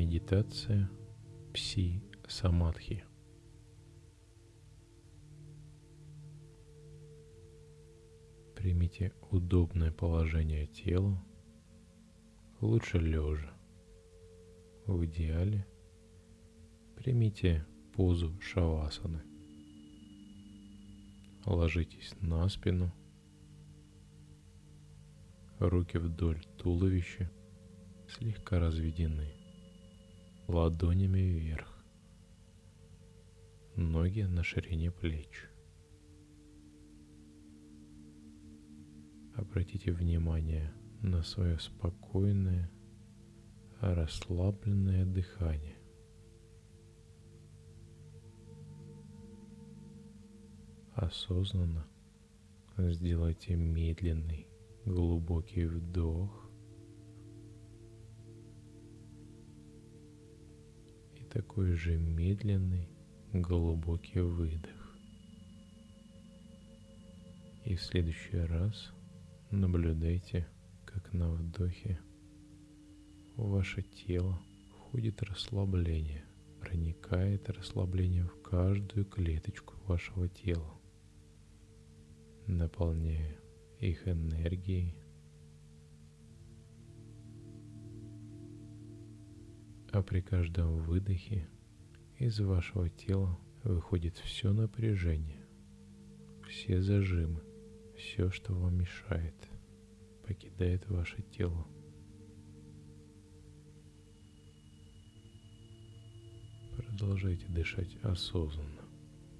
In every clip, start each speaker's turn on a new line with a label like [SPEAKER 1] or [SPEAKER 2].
[SPEAKER 1] Медитация Пси-Самадхи. Примите удобное положение тела, лучше лежа. В идеале примите позу шавасаны. Ложитесь на спину, руки вдоль туловища слегка разведены, ладонями вверх, ноги на ширине плеч. Обратите внимание на свое спокойное, расслабленное дыхание. Осознанно сделайте медленный, глубокий вдох такой же медленный, глубокий выдох. И в следующий раз наблюдайте, как на вдохе в ваше тело входит расслабление, проникает расслабление в каждую клеточку вашего тела наполняя их энергией, а при каждом выдохе из вашего тела выходит все напряжение, все зажимы, все, что вам мешает, покидает ваше тело. Продолжайте дышать осознанно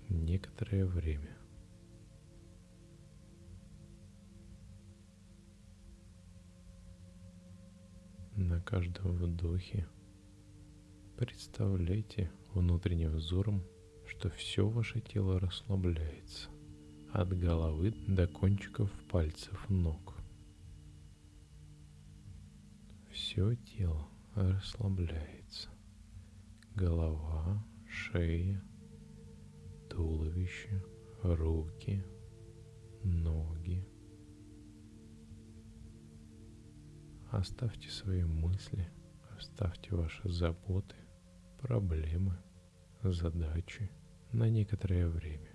[SPEAKER 1] некоторое время. На каждом вдохе представляйте внутренним взором, что все ваше тело расслабляется от головы до кончиков пальцев ног. Все тело расслабляется. Голова, шея, туловище, руки, ноги, Оставьте свои мысли, оставьте ваши заботы, проблемы, задачи на некоторое время.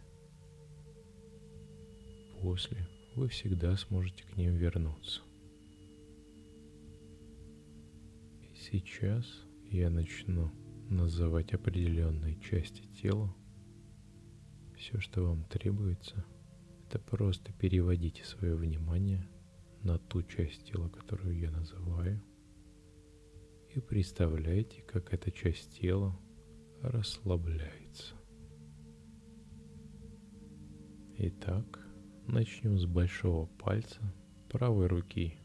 [SPEAKER 1] После вы всегда сможете к ним вернуться. И сейчас я начну называть определенные части тела. Все, что вам требуется, это просто переводите свое внимание на ту часть тела, которую я называю, и представляйте, как эта часть тела расслабляется. Итак, начнем с большого пальца правой руки.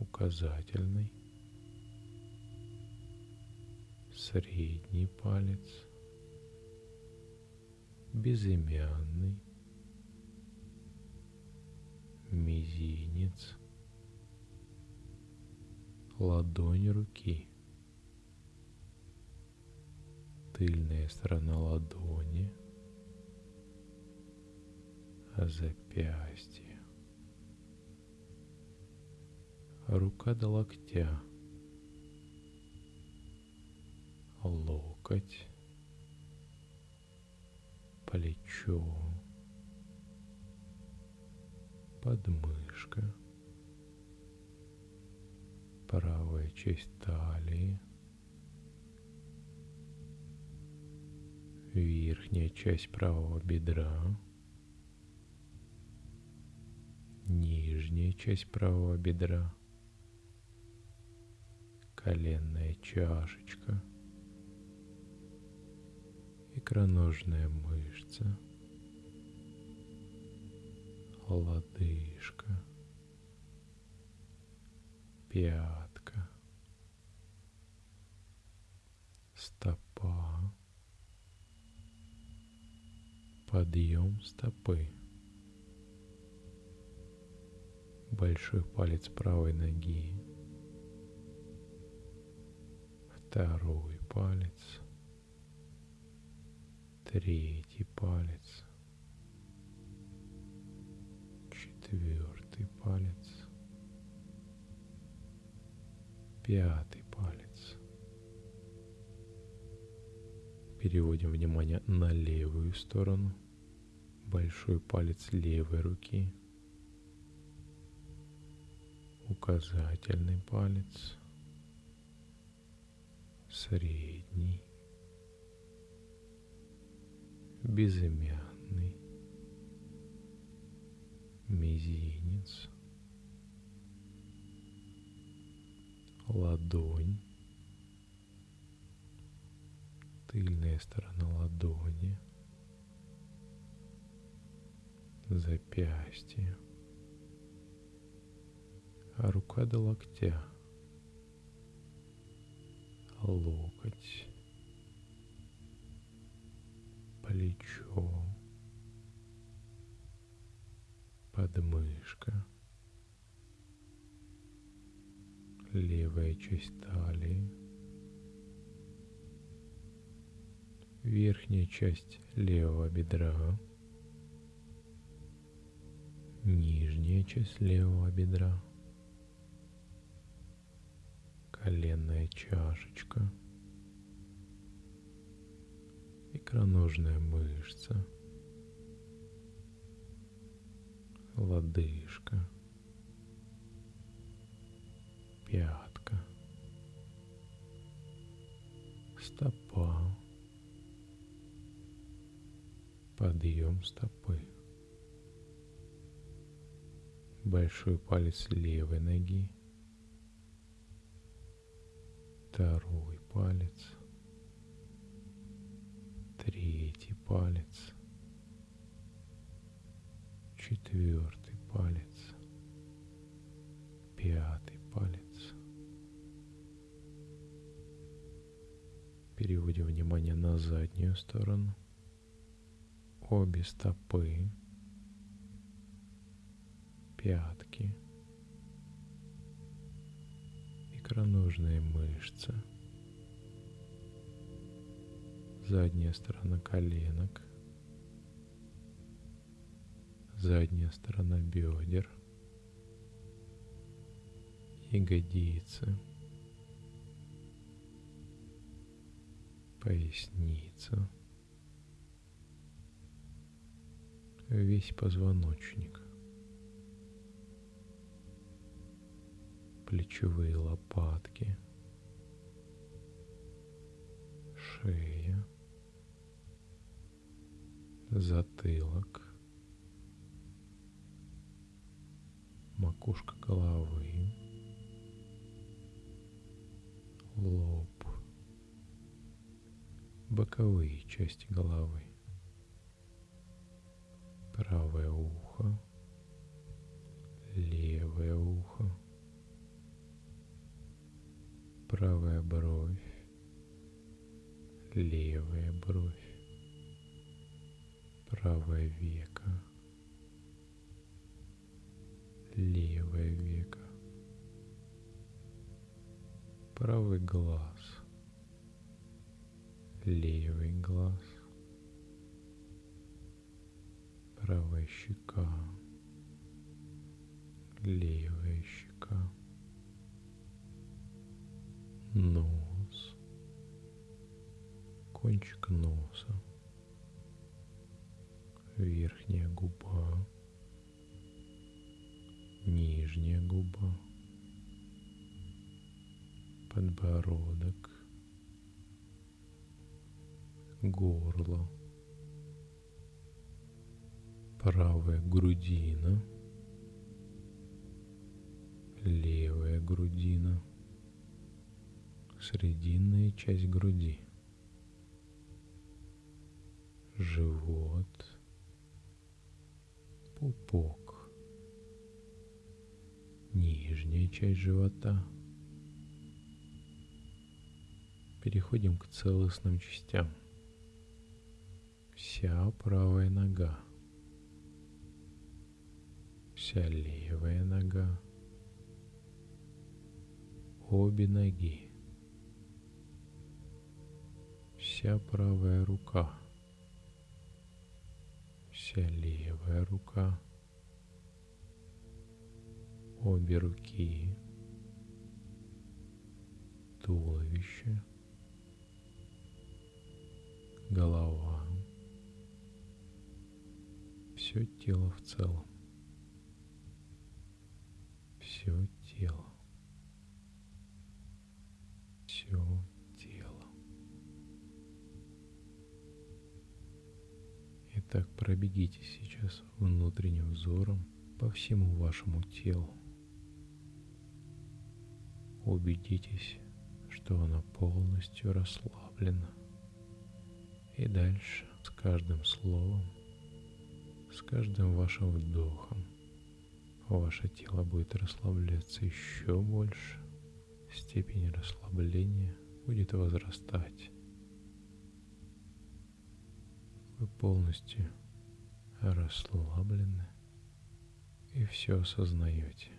[SPEAKER 1] Указательный, средний палец, безымянный, мизинец, ладонь руки, тыльная сторона ладони, запястье, рука до локтя, локоть, плечо, подмышка, правая часть талии, верхняя часть правого бедра, нижняя часть правого бедра, коленная чашечка, икроножная мышца – лодыжка, пятка, стопа, подъем стопы, большой палец правой ноги, второй палец, третий палец – четвертый палец, Пятый палец. Переводим внимание на левую сторону. Большой палец левой руки. Указательный палец. Средний. Безымянный. Мизинец. Ладонь, тыльная сторона ладони, запястье, а рука до локтя, локоть, плечо, подмышка – левая часть талии, верхняя часть левого бедра, нижняя часть левого бедра, коленная чашечка, икроножная мышца, лодыжка – пятка, стопа, подъем стопы, большой палец левой ноги, второй палец, третий палец, четвертый палец, пятый Переводим внимание на заднюю сторону. Обе стопы, пятки, икроножные мышцы, задняя сторона коленок, задняя сторона бедер, ягодицы – поясница, весь позвоночник, плечевые лопатки, шея, затылок, макушка головы, лоб, боковые части головы. Правое ухо, левое ухо, правая бровь, левая бровь, правое веко, левое веко, правый глаз – левый глаз, правая щека, левая щека, нос, кончик носа, верхняя губа, нижняя губа, подбородок, горло, правая грудина, левая грудина, срединная часть груди, живот, пупок, нижняя часть живота. Переходим к целостным частям вся правая нога, вся левая нога, обе ноги, вся правая рука, вся левая рука, обе руки, туловище, голова, все тело в целом, все тело, все тело. Итак, пробегите сейчас внутренним взором по всему вашему телу. Убедитесь, что она полностью расслаблена. И дальше с каждым словом, с каждым вашим вдохом ваше тело будет расслабляться еще больше, степень расслабления будет возрастать. Вы полностью расслаблены и все осознаете.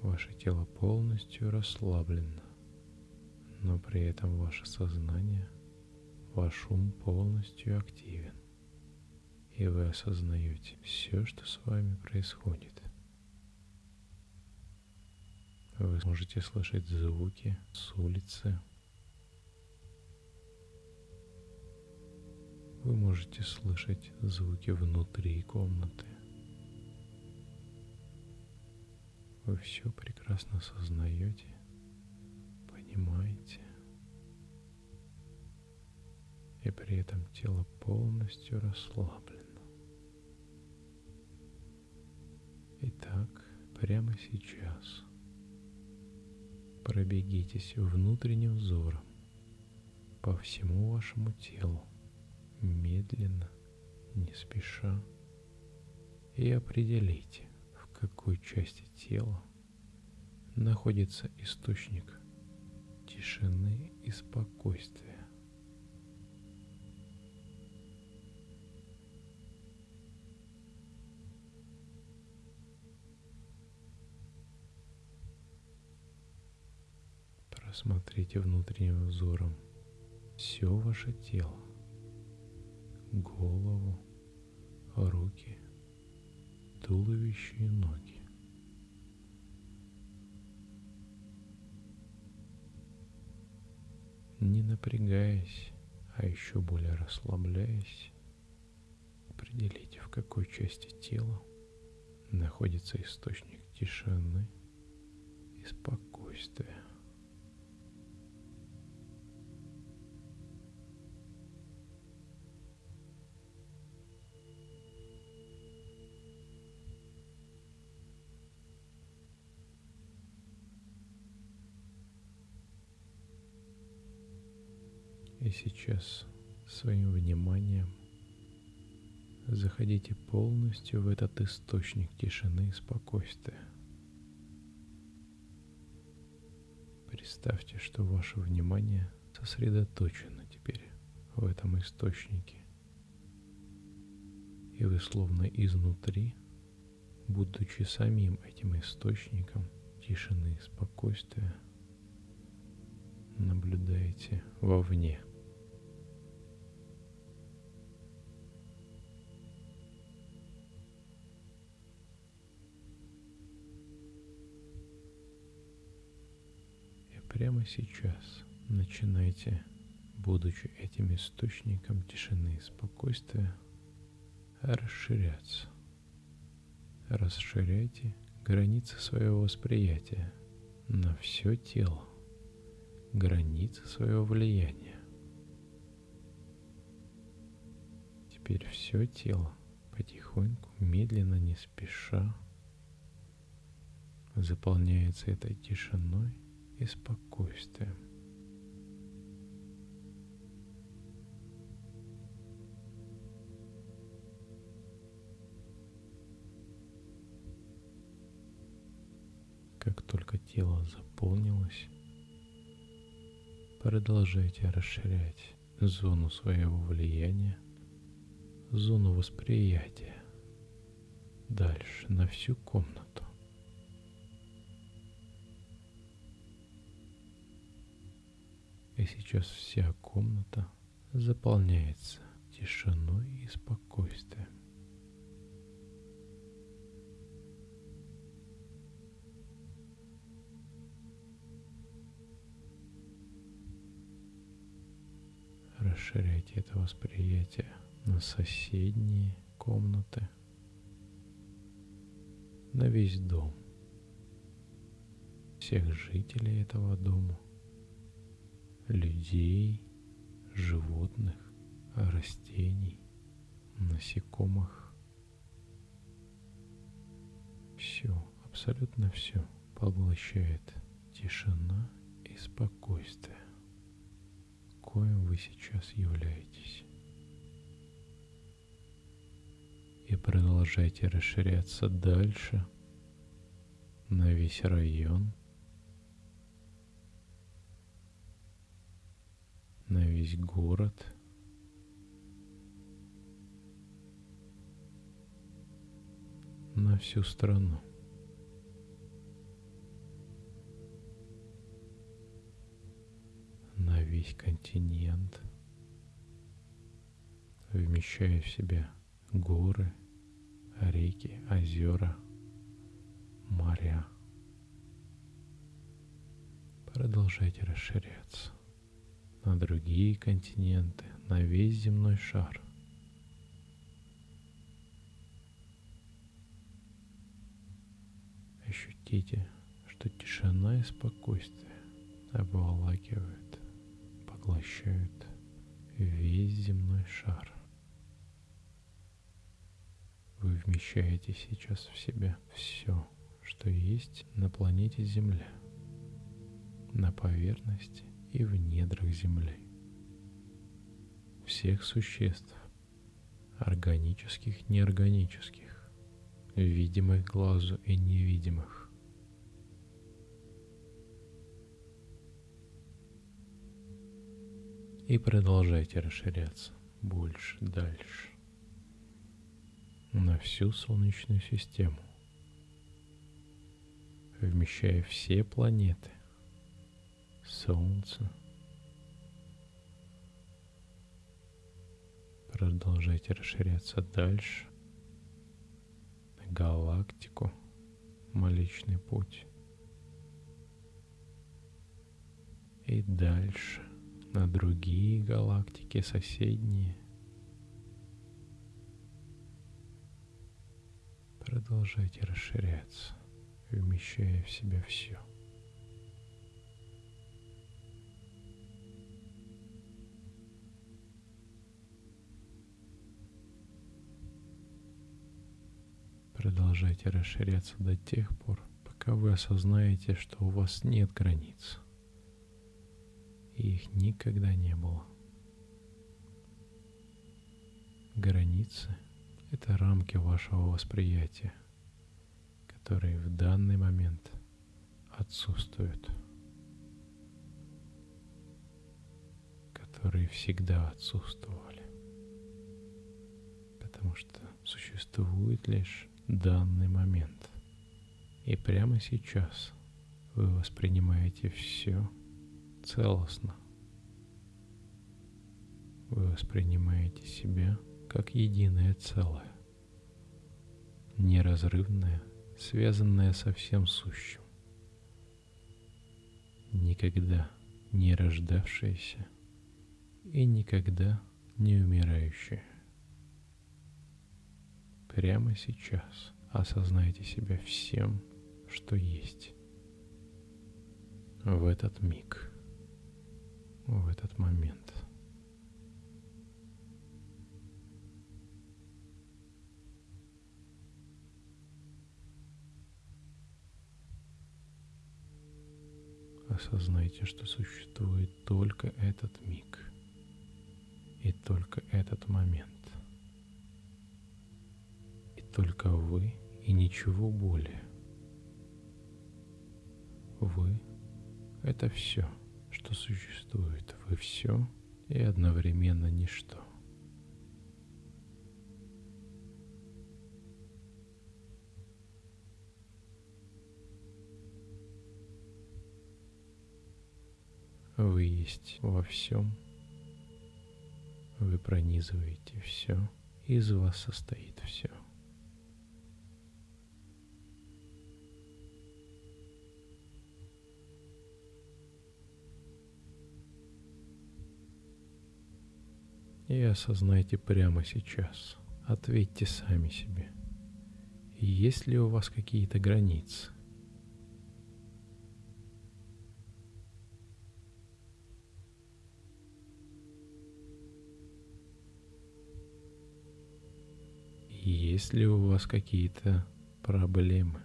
[SPEAKER 1] Ваше тело полностью расслаблено, но при этом ваше сознание, ваш ум полностью активен. И вы осознаете все, что с вами происходит. Вы можете слышать звуки с улицы. Вы можете слышать звуки внутри комнаты. Вы все прекрасно осознаете, понимаете, и при этом тело полностью расслаблено. Итак, прямо сейчас пробегитесь внутренним взором по всему вашему телу, медленно, не спеша, и определите, какой части тела находится источник тишины и спокойствия. Просмотрите внутренним взором все ваше тело, голову, руки, туловище и ноги. Не напрягаясь, а еще более расслабляясь, определите, в какой части тела находится источник тишины и спокойствия. Сейчас своим вниманием заходите полностью в этот источник тишины и спокойствия. Представьте, что ваше внимание сосредоточено теперь в этом источнике. И вы словно изнутри, будучи самим этим источником тишины и спокойствия, наблюдаете вовне – прямо сейчас начинайте, будучи этим источником тишины и спокойствия, расширяться. Расширяйте границы своего восприятия на все тело, границы своего влияния. Теперь все тело потихоньку, медленно, не спеша заполняется этой тишиной и спокойствием. Как только тело заполнилось, продолжайте расширять зону своего влияния, зону восприятия дальше на всю комнату. и сейчас вся комната заполняется тишиной и спокойствием. Расширяйте это восприятие на соседние комнаты, на весь дом, всех жителей этого дома людей, животных, растений, насекомых. Все, абсолютно все поглощает тишина и спокойствие, коим вы сейчас являетесь. И продолжайте расширяться дальше на весь район, на весь город – на всю страну. На весь континент, вмещая в себя горы, реки, озера, моря. Продолжайте расширяться на другие континенты, на весь земной шар. Ощутите, что тишина и спокойствие обволакивают, поглощают весь земной шар. Вы вмещаете сейчас в себя все, что есть на планете Земля, на поверхности и в недрах Земли. Всех существ, органических, неорганических, видимых глазу и невидимых. И продолжайте расширяться больше, дальше, на всю Солнечную систему, вмещая все планеты, Солнце, продолжайте расширяться дальше, галактику, Млечный Путь. И дальше на другие галактики соседние. Продолжайте расширяться, вмещая в себя все. Продолжайте расширяться до тех пор, пока вы осознаете, что у вас нет границ. И их никогда не было. Границы — это рамки вашего восприятия, которые в данный момент отсутствуют, которые всегда отсутствовали, потому что существует лишь данный момент. И прямо сейчас вы воспринимаете все целостно. Вы воспринимаете себя как единое целое, неразрывное, связанное со всем сущим, никогда не рождавшееся и никогда не умирающее. Прямо сейчас осознайте себя всем, что есть. В этот миг, в этот момент. Осознайте, что существует только этот миг и только этот момент только вы и ничего более. Вы — это все, что существует. Вы все и одновременно ничто. Вы есть во всем. Вы пронизываете все. Из вас состоит все. И осознайте прямо сейчас. Ответьте сами себе. Есть ли у вас какие-то границы? Есть ли у вас какие-то проблемы?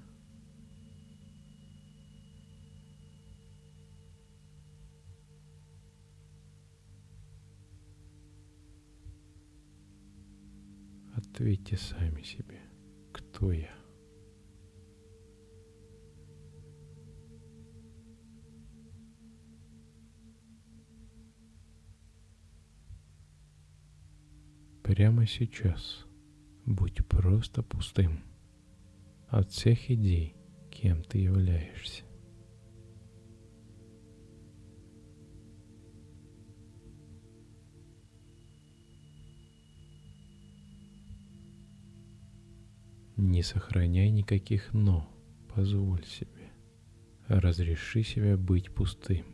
[SPEAKER 1] Ответьте сами себе, кто я. Прямо сейчас будь просто пустым от всех идей, кем ты являешься. Не сохраняй никаких «но», позволь себе. Разреши себе быть пустым.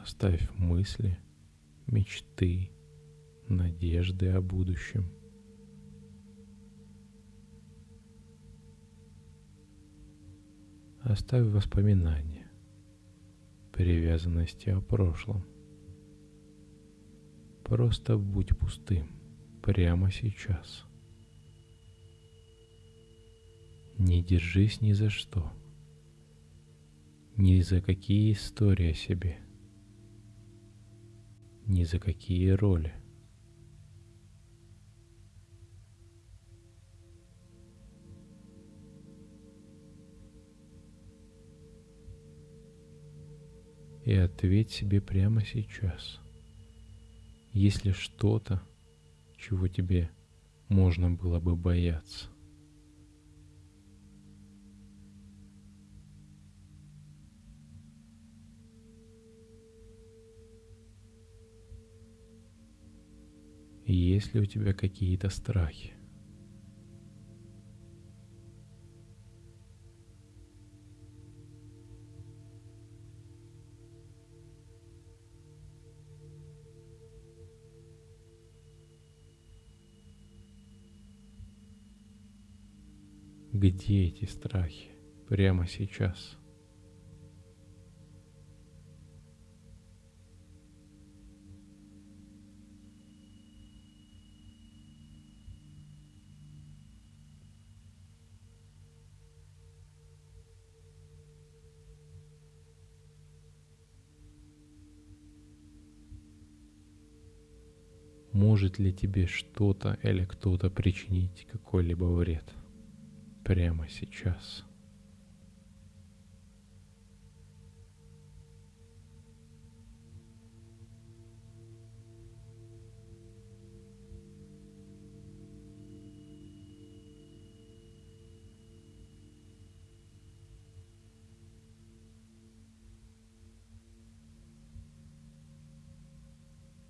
[SPEAKER 1] Оставь мысли, мечты, надежды о будущем. Оставь воспоминания, привязанности о прошлом. Просто будь пустым прямо сейчас. Не держись ни за что, ни за какие истории о себе, ни за какие роли – и ответь себе прямо сейчас. Есть ли что-то, чего тебе можно было бы бояться? Есть ли у тебя какие-то страхи? Где эти страхи прямо сейчас? Может ли тебе что-то или кто-то причинить какой-либо вред? Прямо сейчас.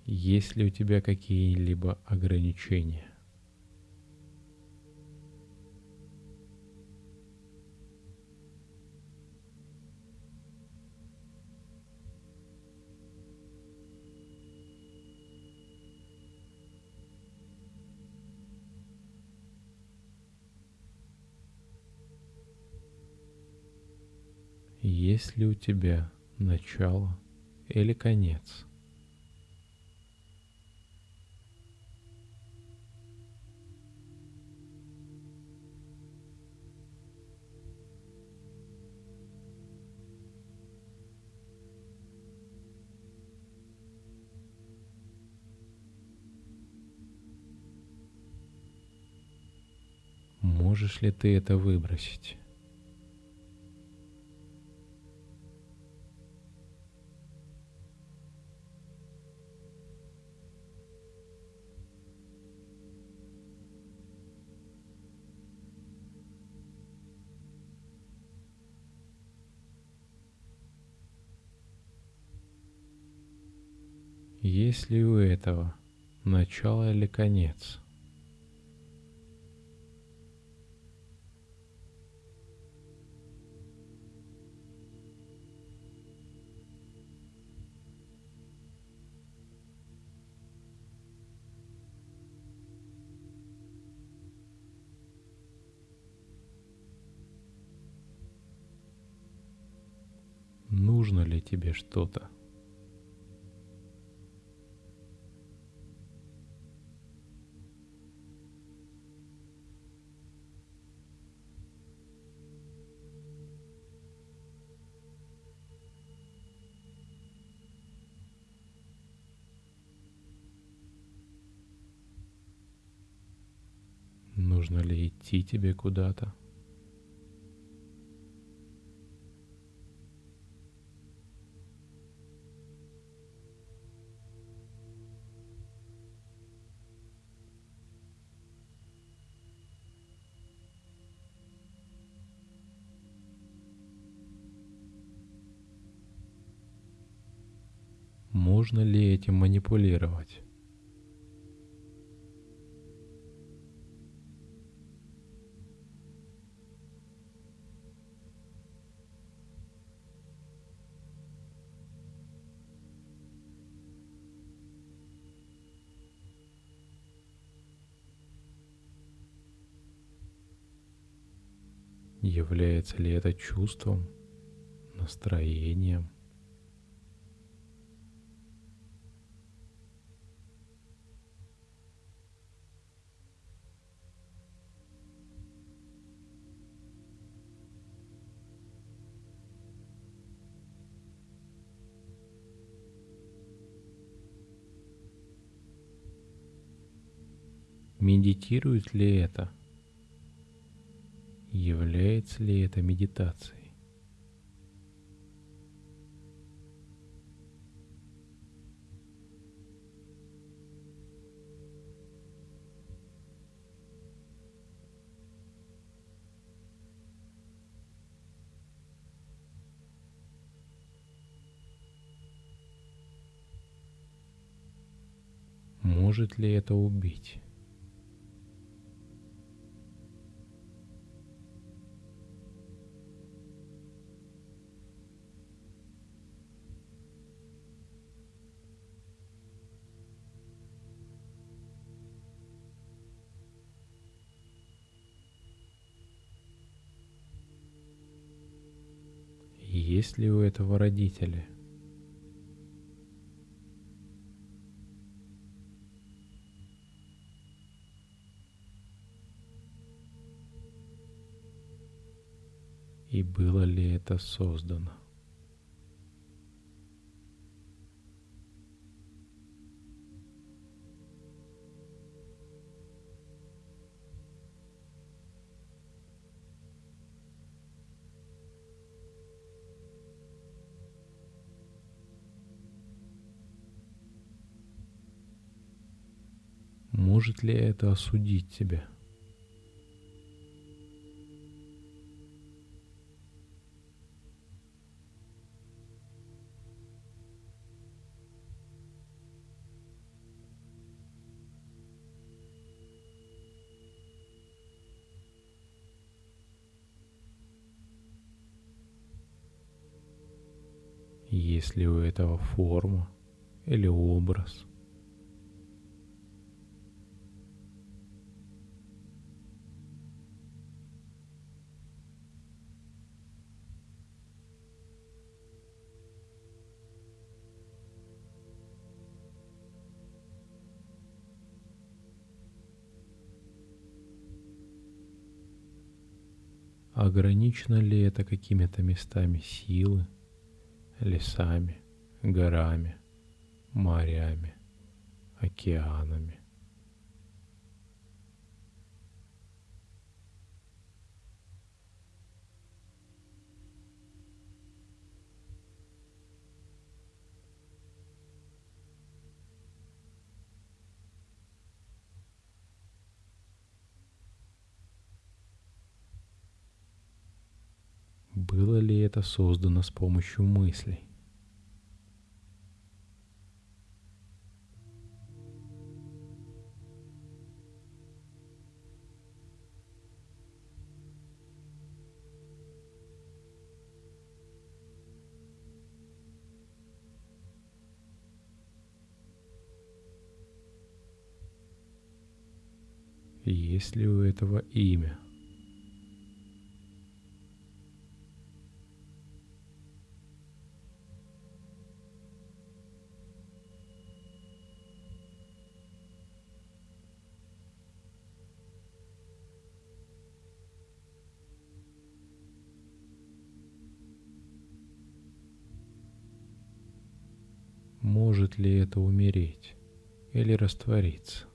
[SPEAKER 1] Есть ли у тебя какие-либо ограничения? Есть ли у тебя начало или конец? Можешь ли ты это выбросить? есть ли у этого начало или конец? Нужно ли тебе что-то? Нужно ли идти тебе куда-то? Можно ли этим манипулировать? Является ли это чувством, настроением? Медитирует ли это? Является ли это медитацией? Может ли это убить? Есть ли у этого родители? И было ли это создано? Может ли это осудить тебя? Есть ли у этого форма или образ – Ограничено ли это какими-то местами силы, лесами, горами, морями, океанами? Было ли это создано с помощью мыслей? Есть ли у этого имя? Ли это умереть или раствориться.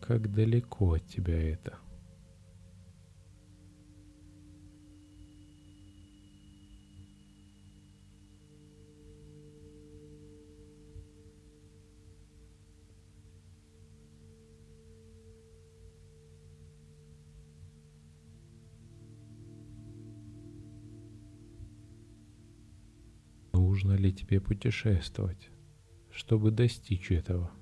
[SPEAKER 1] Как далеко от тебя это? Ли тебе путешествовать, чтобы достичь этого?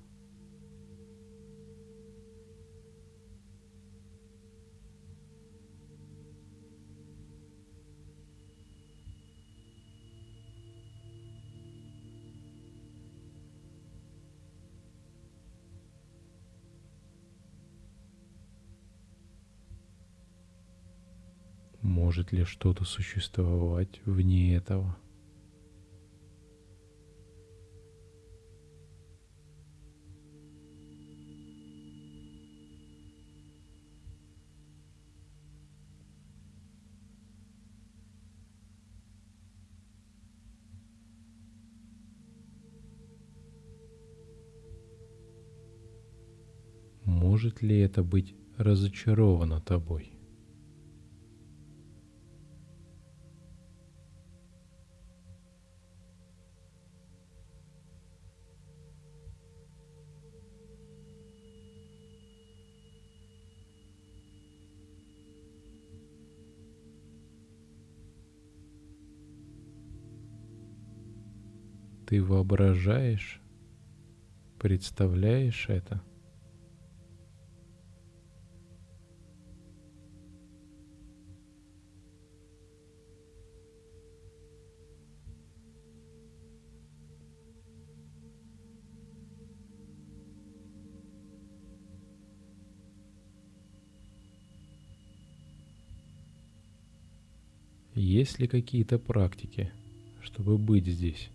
[SPEAKER 1] Может ли что-то существовать вне этого? Может ли это быть разочаровано тобой? Ты воображаешь, представляешь это? Есть ли какие-то практики, чтобы быть здесь?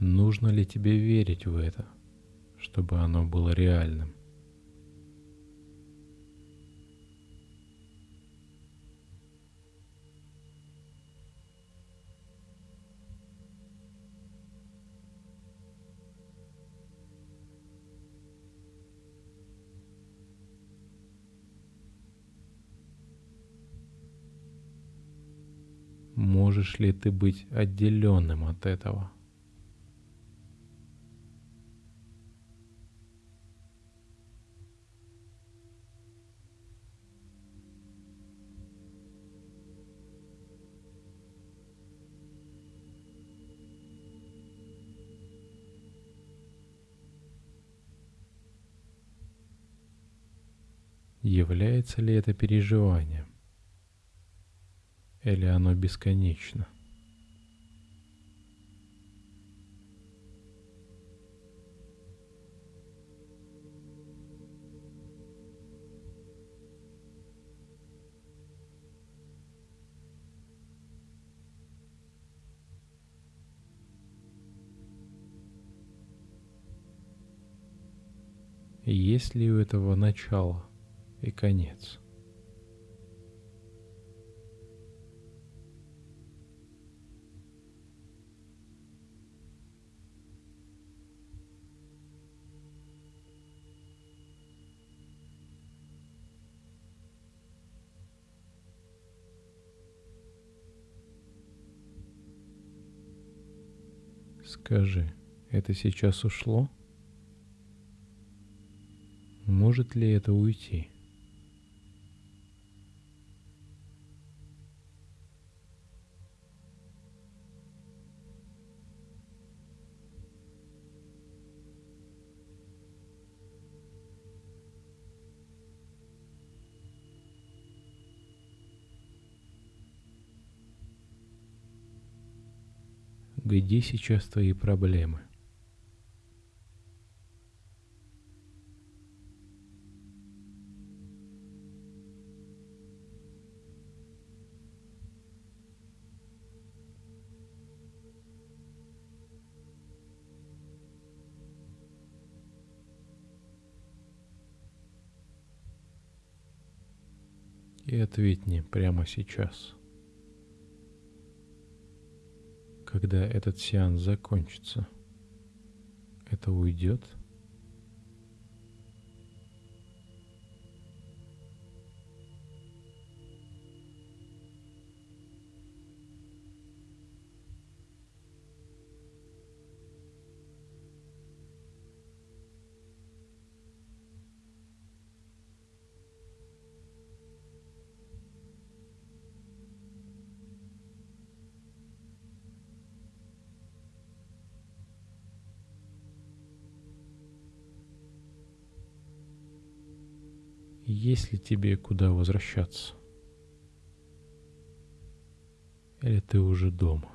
[SPEAKER 1] Нужно ли тебе верить в это, чтобы оно было реальным? Можешь ли ты быть отделенным от этого? Является ли это переживанием? Или оно бесконечно? Есть ли у этого начало и конец? Скажи, это сейчас ушло? Может ли это уйти? Где сейчас твои проблемы? И ответь мне прямо сейчас. Когда этот сеанс закончится, это уйдет? Есть ли тебе куда возвращаться? Или ты уже дома?